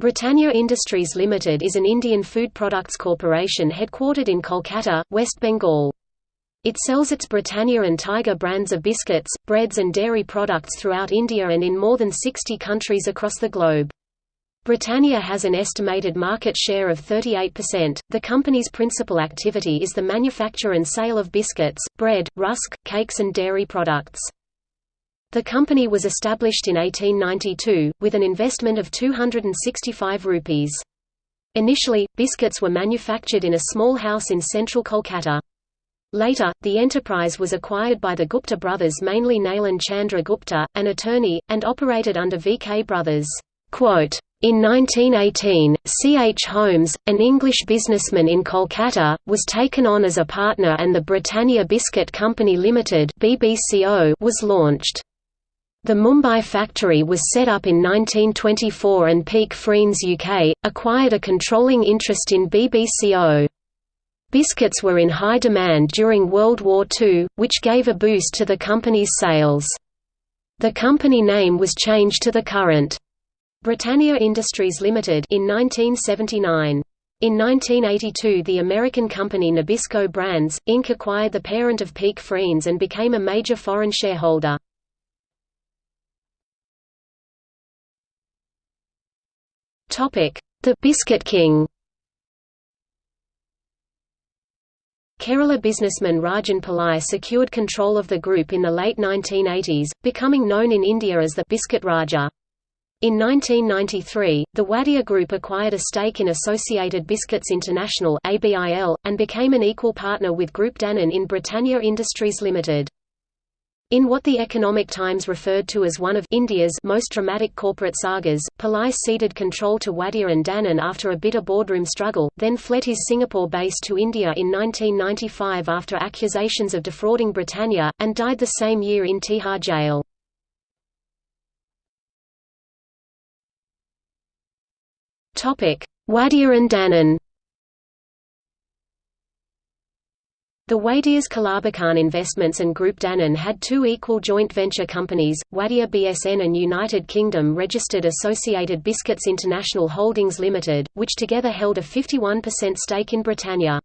Britannia Industries Limited is an Indian food products corporation headquartered in Kolkata, West Bengal. It sells its Britannia and Tiger brands of biscuits, breads and dairy products throughout India and in more than 60 countries across the globe. Britannia has an estimated market share of 38%. The company's principal activity is the manufacture and sale of biscuits, bread, rusk, cakes and dairy products. The company was established in 1892, with an investment of 265 rupees. Initially, biscuits were manufactured in a small house in central Kolkata. Later, the enterprise was acquired by the Gupta brothers mainly Nalin Chandra Gupta, an attorney, and operated under V.K. Brothers. In 1918, C. H. Holmes, an English businessman in Kolkata, was taken on as a partner and the Britannia Biscuit Company Limited was launched. The Mumbai factory was set up in 1924 and Peak Freans UK, acquired a controlling interest in BBCO. Biscuits were in high demand during World War II, which gave a boost to the company's sales. The company name was changed to the current Britannia Industries Limited in 1979. In 1982 the American company Nabisco Brands, Inc. acquired the parent of Peak Freans and became a major foreign shareholder. The Biscuit King Kerala businessman Rajan Pillai secured control of the group in the late 1980s, becoming known in India as the Biscuit Raja. In 1993, the Wadia Group acquired a stake in Associated Biscuits International and became an equal partner with Group Danone in Britannia Industries Limited. In what the Economic Times referred to as one of India's most dramatic corporate sagas, Pillai ceded control to Wadia and Danone after a bitter boardroom struggle, then fled his Singapore base to India in 1995 after accusations of defrauding Britannia, and died the same year in Tihar jail. Wadia and Danone The Wadias Kalabakan Investments and Group Danone had two equal joint venture companies, Wadia BSN and United Kingdom registered Associated Biscuits International Holdings Limited, which together held a 51% stake in Britannia.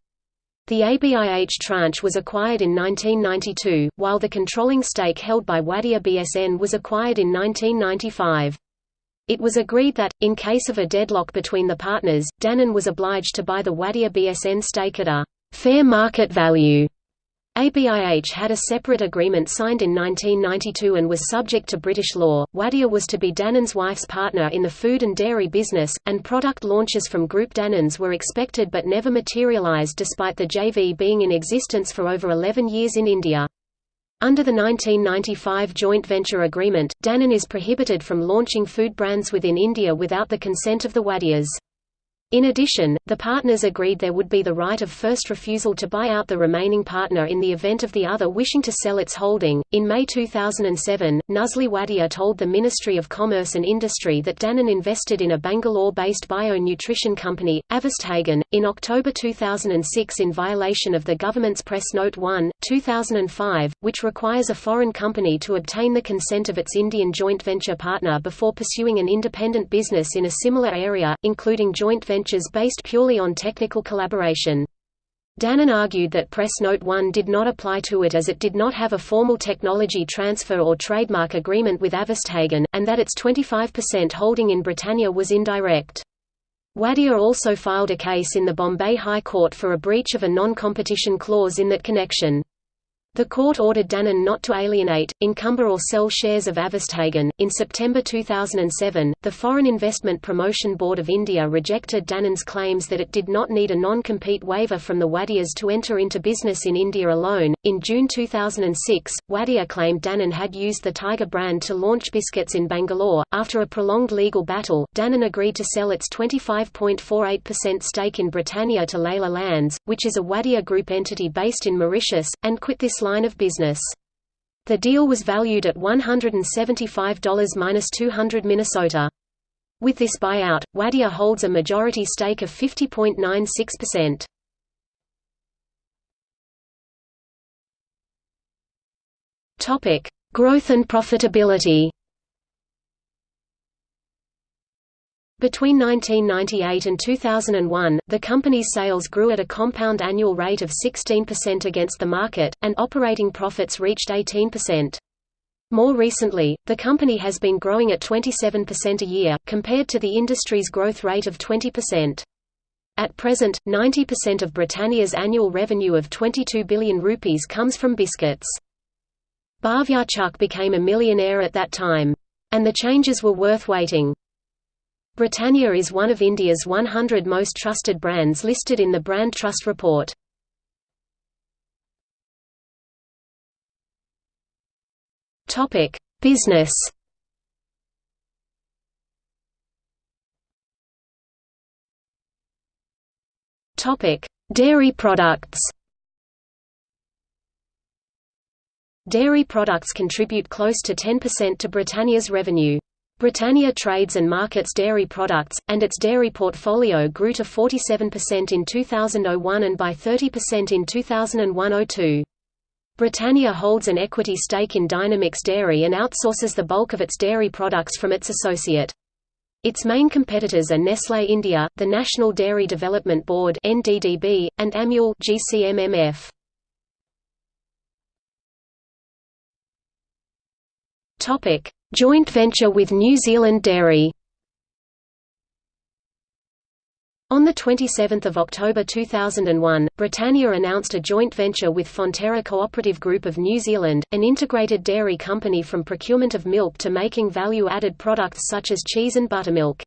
The ABIH tranche was acquired in 1992, while the controlling stake held by Wadia BSN was acquired in 1995. It was agreed that, in case of a deadlock between the partners, Danone was obliged to buy the Wadia BSN stake at a fair market value. ABIH had a separate agreement signed in 1992 and was subject to British law. Wadia was to be Danone's wife's partner in the food and dairy business, and product launches from Group Danone's were expected but never materialised despite the JV being in existence for over 11 years in India. Under the 1995 joint venture agreement, Danone is prohibited from launching food brands within India without the consent of the Wadias. In addition, the partners agreed there would be the right of first refusal to buy out the remaining partner in the event of the other wishing to sell its holding. In May 2007, Nusli Wadia told the Ministry of Commerce and Industry that Danone invested in a Bangalore-based bio-nutrition company, Avesthagen, in October 2006 in violation of the government's Press Note 1, 2005, which requires a foreign company to obtain the consent of its Indian joint venture partner before pursuing an independent business in a similar area, including joint venture ventures based purely on technical collaboration. Danone argued that Press Note 1 did not apply to it as it did not have a formal technology transfer or trademark agreement with Avesthagen, and that its 25% holding in Britannia was indirect. Wadia also filed a case in the Bombay High Court for a breach of a non-competition clause in that connection. The court ordered Danone not to alienate, encumber or sell shares of Avesthagen. In September 2007, the Foreign Investment Promotion Board of India rejected Danone's claims that it did not need a non-compete waiver from the Wadias to enter into business in India alone. In June 2006, Wadia claimed Danone had used the Tiger brand to launch biscuits in Bangalore. After a prolonged legal battle, Danone agreed to sell its 25.48% stake in Britannia to Leela Lands, which is a Wadia Group entity based in Mauritius, and quit this line of business. The deal was valued at $175–200 Minnesota. With this buyout, Wadia holds a majority stake of 50.96%. Topic: Growth and profitability. Between 1998 and 2001, the company's sales grew at a compound annual rate of 16% against the market, and operating profits reached 18%. More recently, the company has been growing at 27% a year, compared to the industry's growth rate of 20%. At present, 90% of Britannia's annual revenue of 22 billion rupees comes from biscuits. Bhavyarchuk became a millionaire at that time. And the changes were worth waiting. Britannia is one of India's 100 most trusted brands listed in the Brand Trust Report. Topic: Business. Topic: Dairy products. Dairy products contribute close to 10% to Britannia's revenue. Britannia trades and markets dairy products, and its dairy portfolio grew to 47% in 2001 and by 30% in 2001–02. Britannia holds an equity stake in Dynamix Dairy and outsources the bulk of its dairy products from its associate. Its main competitors are Nestlé India, the National Dairy Development Board (NDDB), and Amul (GCMMF). Topic: Joint venture with New Zealand Dairy On 27 October 2001, Britannia announced a joint venture with Fonterra Cooperative Group of New Zealand, an integrated dairy company from procurement of milk to making value-added products such as cheese and buttermilk.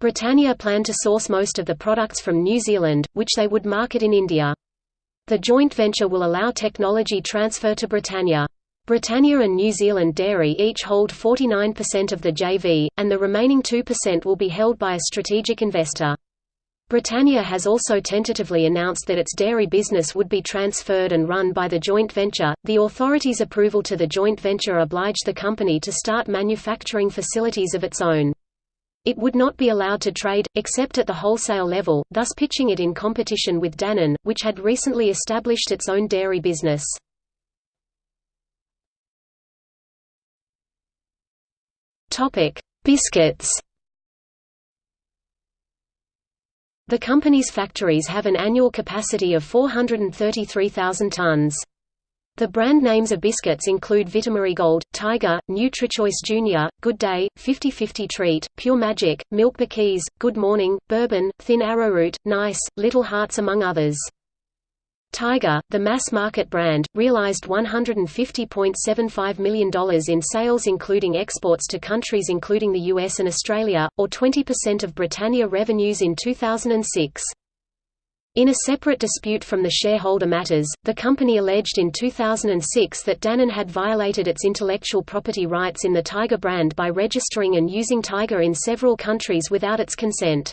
Britannia planned to source most of the products from New Zealand, which they would market in India. The joint venture will allow technology transfer to Britannia. Britannia and New Zealand Dairy each hold 49% of the JV, and the remaining 2% will be held by a strategic investor. Britannia has also tentatively announced that its dairy business would be transferred and run by the joint venture. The authorities' approval to the joint venture obliged the company to start manufacturing facilities of its own. It would not be allowed to trade, except at the wholesale level, thus pitching it in competition with Dannon, which had recently established its own dairy business. Topic: Biscuits. The company's factories have an annual capacity of 433,000 tons. The brand names of biscuits include Vitamarie Gold, Tiger, NutriChoice Junior, Good Day, 50-50 Treat, Pure Magic, Milk Bikis, Good Morning, Bourbon, Thin Arrowroot, Nice, Little Hearts among others. Tiger, the mass-market brand, realized $150.75 million in sales including exports to countries including the US and Australia, or 20% of Britannia revenues in 2006. In a separate dispute from the shareholder matters, the company alleged in 2006 that Dannon had violated its intellectual property rights in the Tiger brand by registering and using Tiger in several countries without its consent.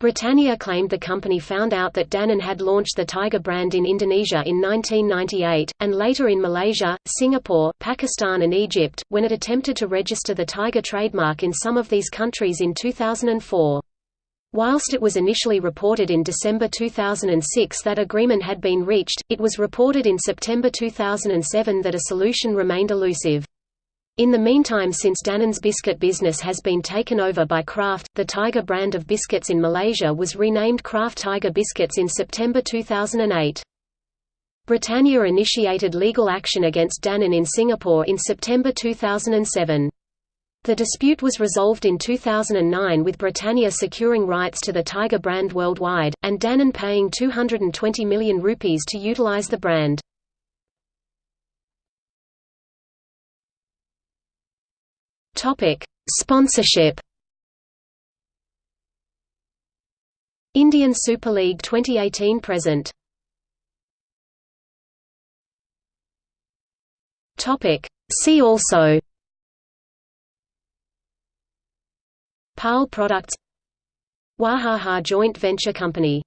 Britannia claimed the company found out that Dannon had launched the Tiger brand in Indonesia in 1998, and later in Malaysia, Singapore, Pakistan and Egypt, when it attempted to register the Tiger trademark in some of these countries in 2004. Whilst it was initially reported in December 2006 that agreement had been reached, it was reported in September 2007 that a solution remained elusive. In the meantime since Dannon's biscuit business has been taken over by Kraft, the Tiger brand of biscuits in Malaysia was renamed Kraft Tiger Biscuits in September 2008. Britannia initiated legal action against Dannon in Singapore in September 2007. The dispute was resolved in 2009 with Britannia securing rights to the Tiger brand worldwide, and Dannon paying 220 million rupees to utilize the brand. Topic: Sponsorship. Indian Super League 2018 present. Topic: See also. Parle Products Wahaha Joint Venture Company